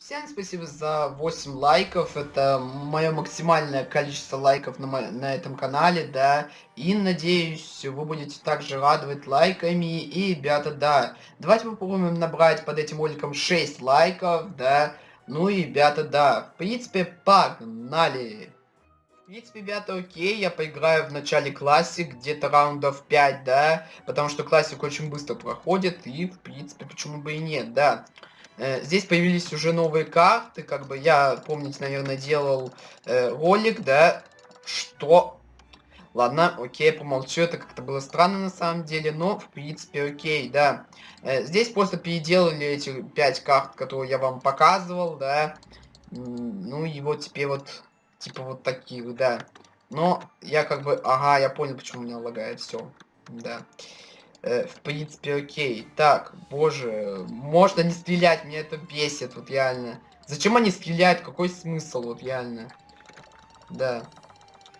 Всем спасибо за 8 лайков. Это мое максимальное количество лайков на, на этом канале, да. И надеюсь, вы будете также радовать лайками. И, ребята, да, давайте попробуем набрать под этим роликом 6 лайков, да. Ну и, ребята, да, в принципе, погнали. В принципе, ребята, окей, я поиграю в начале классик, где-то раундов 5, да, потому что классик очень быстро проходит, и, в принципе, почему бы и нет, да. Э, здесь появились уже новые карты, как бы я, помните, наверное, делал э, ролик, да, что... Ладно, окей, помолчу, это как-то было странно на самом деле, но, в принципе, окей, да. Э, здесь просто переделали эти пять карт, которые я вам показывал, да. Ну и вот теперь вот, типа вот таких, да. Но я как бы, ага, я понял, почему у меня лагает все, да. Э, в принципе, окей. Так, боже, можно не стрелять, меня это бесит, вот реально. Зачем они стреляют? Какой смысл, вот реально? Да.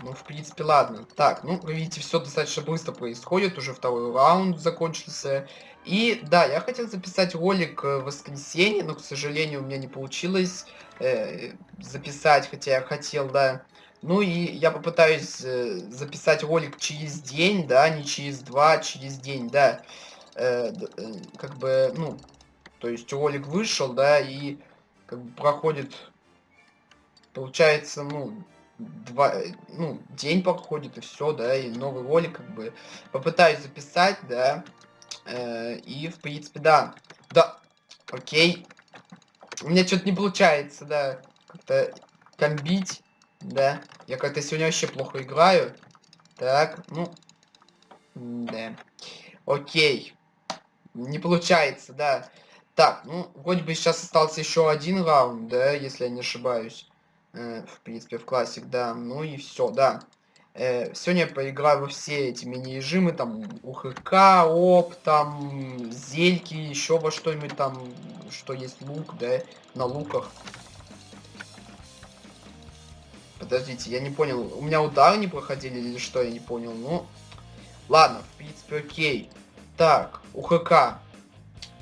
Ну, в принципе, ладно. Так, ну, вы видите, все достаточно быстро происходит. Уже второй раунд закончился. И, да, я хотел записать ролик в воскресенье, но, к сожалению, у меня не получилось э, записать, хотя я хотел, да. Ну и я попытаюсь э, записать ролик через день, да, не через два, а через день, да. Э, э, как бы, ну, то есть ролик вышел, да, и как бы проходит, получается, ну, два, э, ну, день проходит и все, да, и новый ролик, как бы, попытаюсь записать, да, э, и, в принципе, да, да, окей, у меня что-то не получается, да, как-то комбить. Да. Я как-то сегодня вообще плохо играю. Так, ну. Да. Окей. Не получается, да. Так, ну, вроде бы сейчас остался еще один раунд, да, если я не ошибаюсь. Э, в принципе, в классик, да. Ну и все, да. Э, сегодня я поиграю во все эти мини-режимы, там, УХК, ОП, там, зельки, еще во что-нибудь там, что есть лук, да, на луках. Подождите, я не понял. У меня удары не проходили или что, я не понял. Ну, ладно, в принципе, окей. Так, УХК.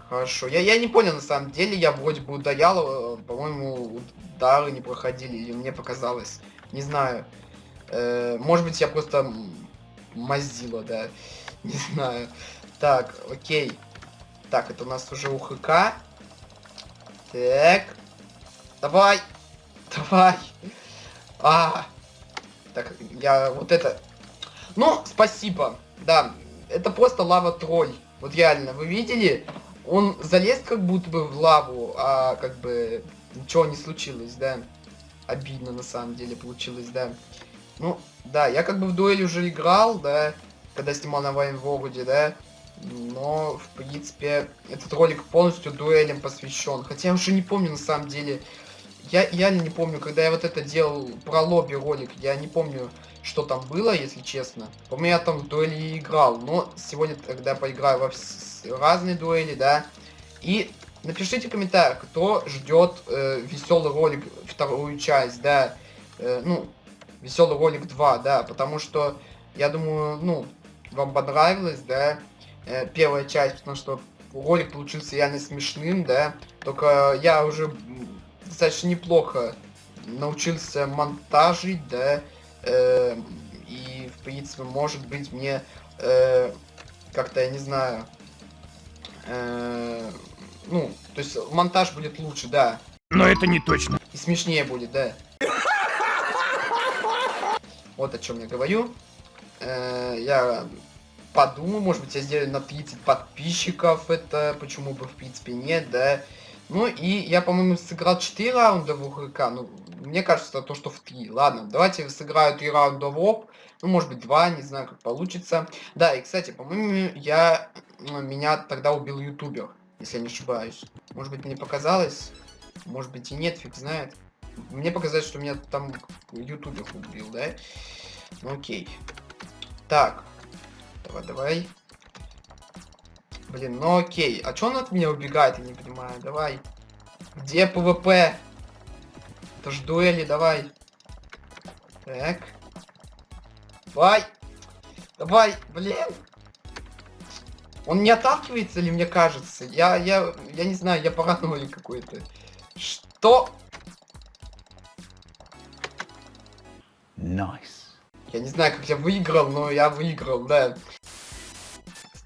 Хорошо. Я, я не понял, на самом деле. Я вроде бы ударял, э, по-моему, удары не проходили. Или мне показалось. Не знаю. Э, может быть, я просто мазила, да. Не знаю. Так, окей. Так, это у нас уже УХК. Так. Давай. Давай. А, так, я вот это... Ну, спасибо. Да, это просто лава-тролль. Вот реально, вы видели? Он залез как будто бы в лаву, а как бы ничего не случилось, да. Обидно на самом деле получилось, да. Ну, да, я как бы в дуэль уже играл, да, когда снимал на Вайнвороде, да. Но, в принципе, этот ролик полностью дуэлям посвящен. Хотя я уже не помню на самом деле, я реально не помню, когда я вот это делал про лобби ролик, я не помню, что там было, если честно. По-моему, я там в дуэли играл, но сегодня тогда поиграю во разные дуэли, да. И напишите в комментариях, кто ждет э, веселый ролик, вторую часть, да. Э, ну, веселый ролик 2, да, потому что, я думаю, ну, вам понравилось, да, э, первая часть, потому что ролик получился реально смешным, да. Только я уже достаточно неплохо научился монтажить, да, э, и, в принципе, может быть, мне э, как-то, я не знаю, э, ну, то есть монтаж будет лучше, да. Но это не точно. И смешнее будет, да. Вот о чем я говорю. Э, я подумаю, может быть, я сделаю на 30 подписчиков, это почему бы, в принципе, нет, да. Ну и я, по-моему, сыграл 4 раунда в УХК. Ну, мне кажется, то, что в 3. Ладно, давайте сыграю 3 раунда в ОП. Ну, может быть, 2, не знаю, как получится. Да, и, кстати, по-моему, я... Ну, меня тогда убил ютубер, если я не ошибаюсь. Может быть, мне показалось. Может быть, и нет, фиг знает. Мне показалось, что меня там ютубер убил, да? Ну, окей. Так. Давай, давай. Блин, ну окей. А чё он от меня убегает, я не понимаю. Давай. Где PvP? Это ж дуэли, давай. Так. Давай. Давай, блин. Он не отталкивается ли, мне кажется? Я, я, я не знаю, я паранойя какой-то. Что? Nice. Я не знаю, как я выиграл, но я выиграл, да.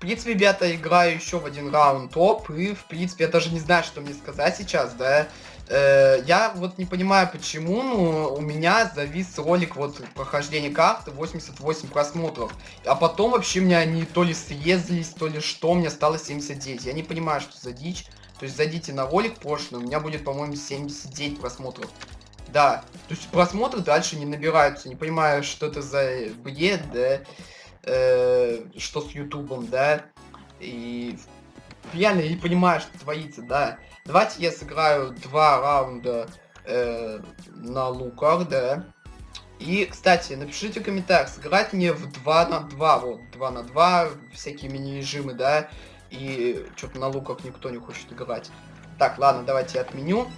Принципе, ребята, играю еще в один раунд топ, и, в принципе, я даже не знаю, что мне сказать сейчас, да. Э, я вот не понимаю, почему, но у меня завис ролик вот прохождения карты 88 просмотров. А потом вообще у меня они то ли съездились, то ли что, меня стало 79. Я не понимаю, что за дичь. То есть зайдите на ролик прошлый, у меня будет, по-моему, 79 просмотров. Да, то есть просмотры дальше не набираются. Не понимаю, что это за бред, да, э, что с ютубом, да. И реально не понимаю, что творится, да. Давайте я сыграю два раунда э, на луках, да. И, кстати, напишите в комментариях, сыграть мне в 2 на 2, вот, 2 на 2, всякие мини-режимы, да. И что-то на луках никто не хочет играть. Так, ладно, давайте я отменю.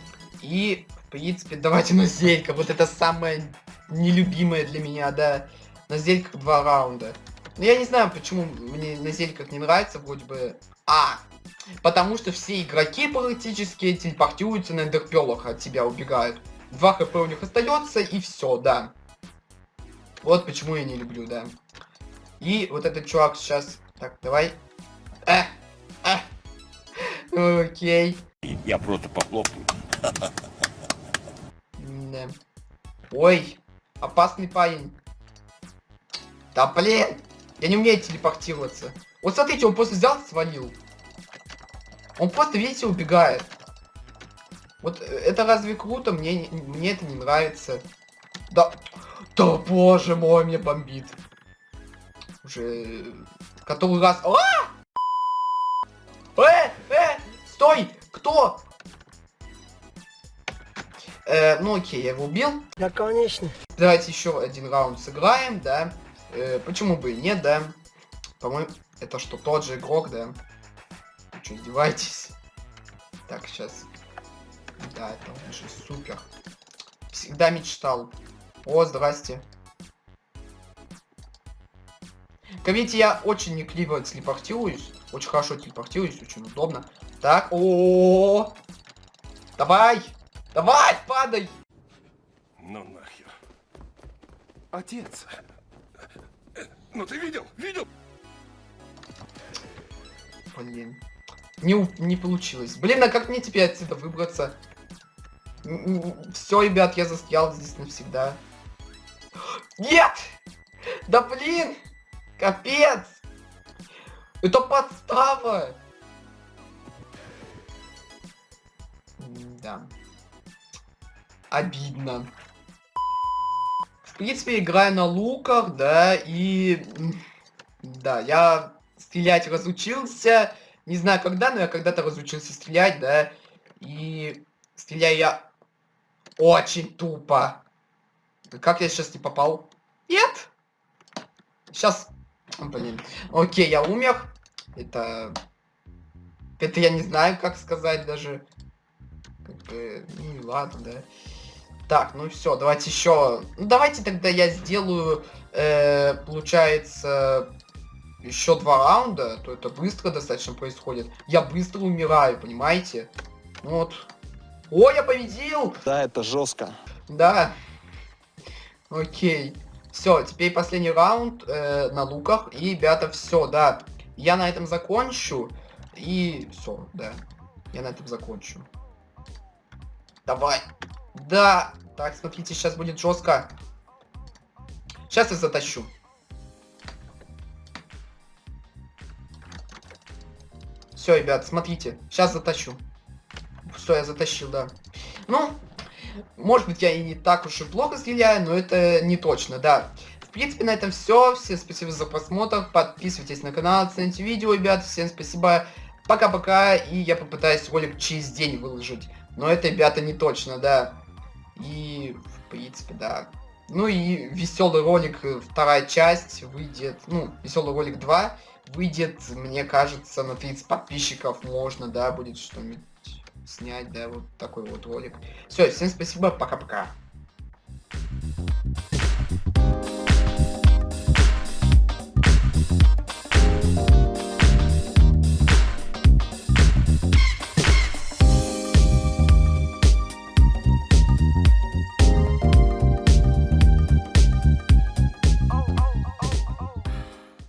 И, в принципе, давайте на зелька. Вот это самое нелюбимое для меня, да. На зельках два раунда. Но я не знаю, почему мне на зельках не нравится, вроде бы... А, потому что все игроки практически телепортируются на эндерпелах, от тебя убегают. Два хп у них остается, и все, да. Вот почему я не люблю, да. И вот этот чувак сейчас... Так, давай. Э, э. Окей. Я просто похлопаю. Да. Ой, опасный парень. Да блин, я не умею телепортироваться. Вот смотрите, он просто взял и свалил. Он просто, видите, убегает. Вот э, это разве круто? Мне, мне это не нравится. Да, да боже мой, мне бомбит. Уже который раз... А! Э, э, стой! Кто? Э, ну окей, я его убил. Да, конечно. Давайте еще один раунд сыграем, да. Э, почему бы и нет, да. По-моему, это что, тот же игрок, да? Вы что, издеваетесь? Так, сейчас. Да, это он же супер. Всегда мечтал. О, здрасте. Видите, я очень некливо телепортируюсь. Очень хорошо телепортируюсь, очень удобно. Так, о, -о, -о, -о. Давай! Давай, падай! Ну нахер. Отец. Ну ты видел? Видел? Блин. Не, не получилось. Блин, а как мне теперь отсюда выбраться? Все, ребят, я застрял здесь навсегда. Нет! Да блин! Капец! Это подстава! Да. Обидно. В принципе, играю на луках, да, и... Да, я стрелять разучился. Не знаю когда, но я когда-то разучился стрелять, да. И стреляю я очень тупо. Как я сейчас не попал? Нет! Сейчас... Блин. Окей, я умер. Это... Это я не знаю, как сказать даже. Как бы... Ну, ладно, да. Так, ну все, давайте еще... Ну, давайте тогда я сделаю, э, получается, еще два раунда, то это быстро достаточно происходит. Я быстро умираю, понимаете? Вот. О, я победил! Да, это жестко. Да. Окей. Все, теперь последний раунд э, на луках. И, ребята, все, да. Я на этом закончу. И все, да. Я на этом закончу. Давай. Да. Так, смотрите, сейчас будет жестко. Сейчас я затащу. Все, ребят, смотрите. Сейчас затащу. Все, я затащил, да. Ну, может быть, я и не так уж и плохо стреляю, но это не точно, да. В принципе, на этом все. Всем спасибо за просмотр. Подписывайтесь на канал, оцените видео, ребят. Всем спасибо. Пока-пока. И я попытаюсь ролик через день выложить. Но это, ребята, не точно, да. И, в принципе, да. Ну и веселый ролик, э, вторая часть выйдет, ну, веселый ролик 2 выйдет, мне кажется, на 30 подписчиков можно, да, будет что-нибудь снять, да, вот такой вот ролик. Все, всем спасибо, пока-пока.